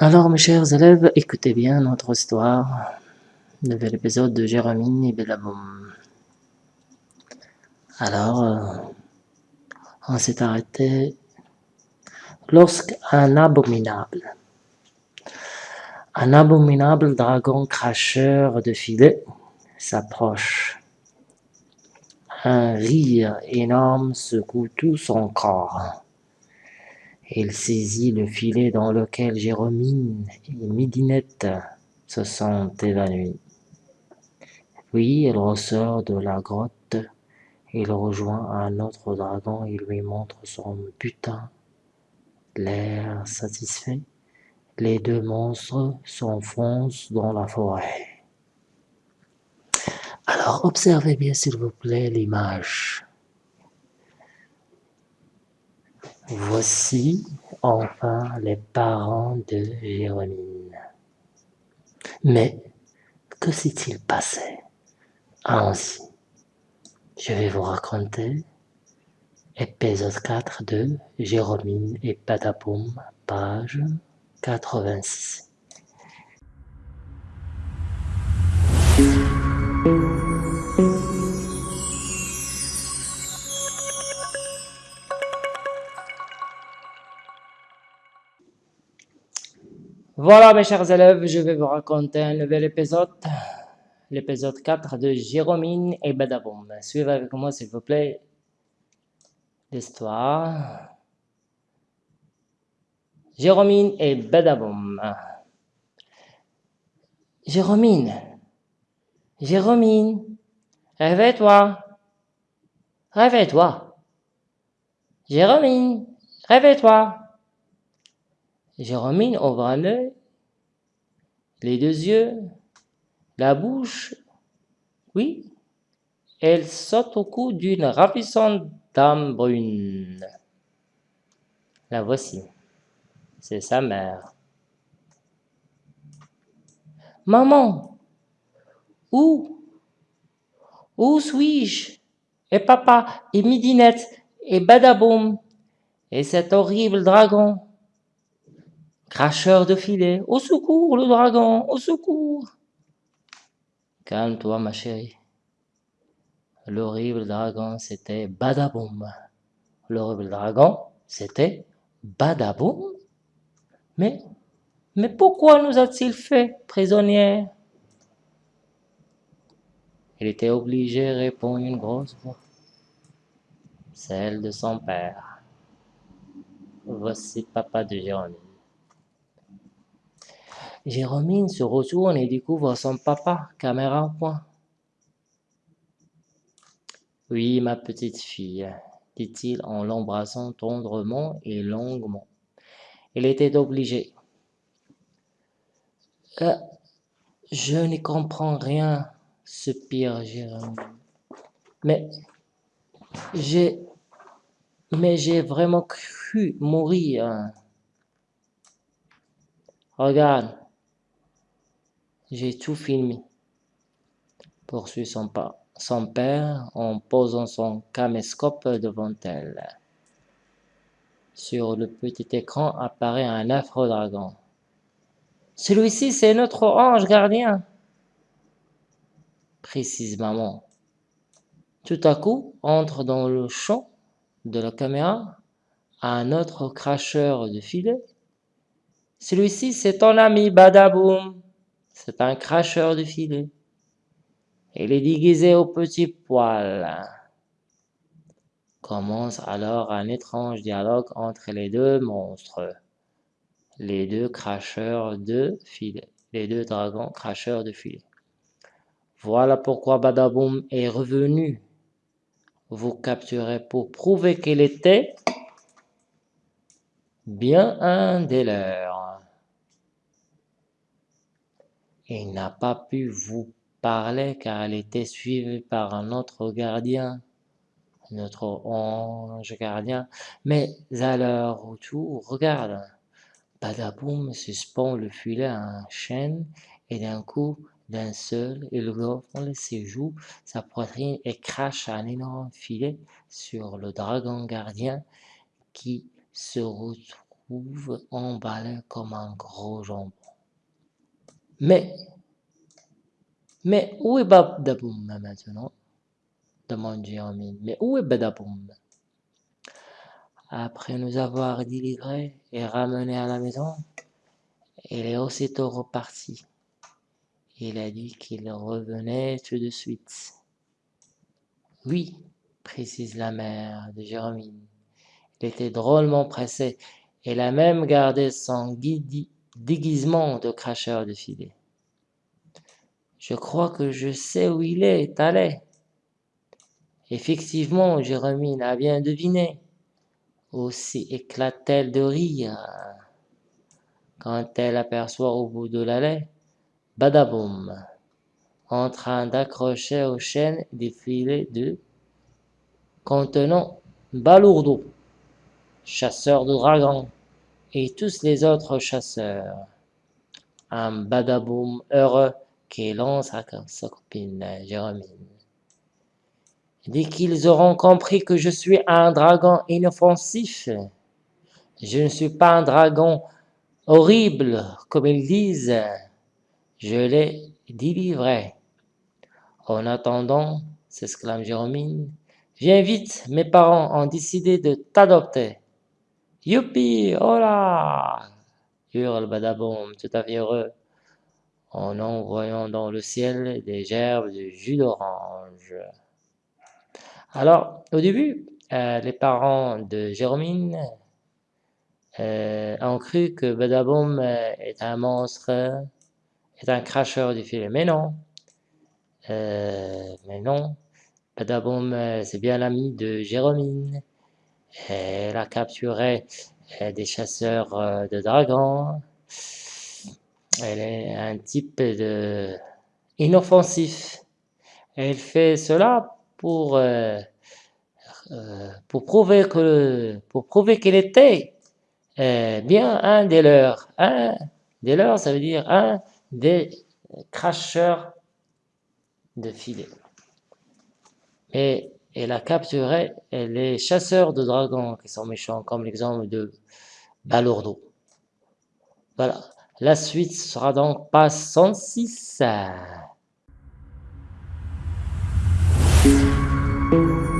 Alors, mes chers élèves, écoutez bien notre histoire, nouvel épisode de Jérémie et. Alors, euh, on s'est arrêté lorsqu'un abominable, un abominable dragon cracheur de filet s'approche. Un rire énorme secoue tout son corps. Il saisit le filet dans lequel Jérôme et Midinette se sont évanouis. Puis il ressort de la grotte, il rejoint un autre dragon et lui montre son butin. L'air satisfait, les deux monstres s'enfoncent dans la forêt. Alors observez bien s'il vous plaît l'image. Voici enfin les parents de Jérôme. Mais que s'est-il passé? Allons-y. Je vais vous raconter épisode 4 de Jérôme et Patapoum, page 86. Voilà mes chers élèves, je vais vous raconter un nouvel épisode, l'épisode 4 de Jérôme et Badaboum. Suivez avec moi s'il vous plaît l'histoire. Jérôme et Badaboum. Jérôme, Jérôme, réveille-toi, réveille-toi. Jérôme, réveille-toi. Jérôme ouvre l'œil, les deux yeux, la bouche. Oui, elle saute au cou d'une ravissante dame brune. La voici. C'est sa mère. Maman, où? Où suis-je? Et papa, et Midinette, et Badaboum, et cet horrible dragon Cracheur de filet, au secours le dragon, au secours Calme-toi ma chérie. L'horrible dragon, c'était Badaboum. L'horrible dragon, c'était Badaboum. Mais, mais pourquoi nous a-t-il fait prisonnières Il était obligé, répondre une grosse voix. Celle de son père. Voici papa de Jérôme. Jérôme se retourne et découvre son papa, caméra au point. Oui, ma petite fille, dit-il en l'embrassant tendrement et longuement. Il était obligé. Euh, je ne comprends rien, soupire Jérôme. Mais j'ai mais j'ai vraiment cru mourir. Regarde, j'ai tout filmé, poursuit son, père en posant son caméscope devant elle. Sur le petit écran apparaît un affreux dragon. Celui-ci, c'est notre ange gardien. Précise maman. Tout à coup, entre dans le champ de la caméra un autre cracheur de filet. Celui-ci, c'est ton ami Badaboum. C'est un cracheur de filet. Il est déguisé au petit poil. Commence alors un étrange dialogue entre les deux monstres. Les deux cracheurs de filet. Les deux dragons cracheurs de filet. Voilà pourquoi Badaboum est revenu vous capturez pour prouver qu'il était bien un des leurs. Il n'a pas pu vous parler car il était suivi par un autre gardien, notre ange gardien, mais à leur retour, regarde, Badaboum suspend le filet à un chêne et d'un coup, d'un seul, il gonfle ses joues, sa poitrine et crache un énorme filet sur le dragon gardien qui se trouve emballé comme un gros jambon. Mais, mais où est Badaboum maintenant? Demande Jérémie. Mais où est Badaboum Après nous avoir délivrés et ramenés à la maison, il est aussitôt reparti. Il a dit qu'il revenait tout de suite. Oui, précise la mère de Jérémie. Il était drôlement pressé. Elle a même gardé son déguisement de cracheur de filet. Je crois que je sais où il est allé. Effectivement, Jérémie a bien deviné. Aussi éclate-t-elle de rire quand elle aperçoit au bout de l'allée Badaboum en train d'accrocher aux chaînes des filets de contenant Balourdo, chasseur de dragons, et tous les autres chasseurs. Un badaboum heureux qui lance à sa copine Jérémie. Dès qu'ils auront compris que je suis un dragon inoffensif, je ne suis pas un dragon horrible, comme ils disent, je les délivrerai. En attendant, s'exclame Jérémie, viens vite, mes parents ont décidé de t'adopter. Youpi, hola hurle Badaboum, tout à fait heureux, en envoyant dans le ciel des gerbes de jus d'orange. Alors, au début, euh, les parents de Jérôme euh, ont cru que Badaboum euh, est un monstre, est un cracheur du filet. Mais non, mais non, Badaboum, c'est bien l'ami de Jérôme. Elle a capturé des chasseurs de dragons. Elle est un type de inoffensif. Elle fait cela pour, euh, euh, pour prouver que pour prouver qu'elle était euh, bien un des leurs. Un des leurs, ça veut dire un des cracheurs de filets. Et elle a capturé les chasseurs de dragons qui sont méchants, comme l'exemple de Balourdo. Voilà. La suite sera donc pas 106. Thank you.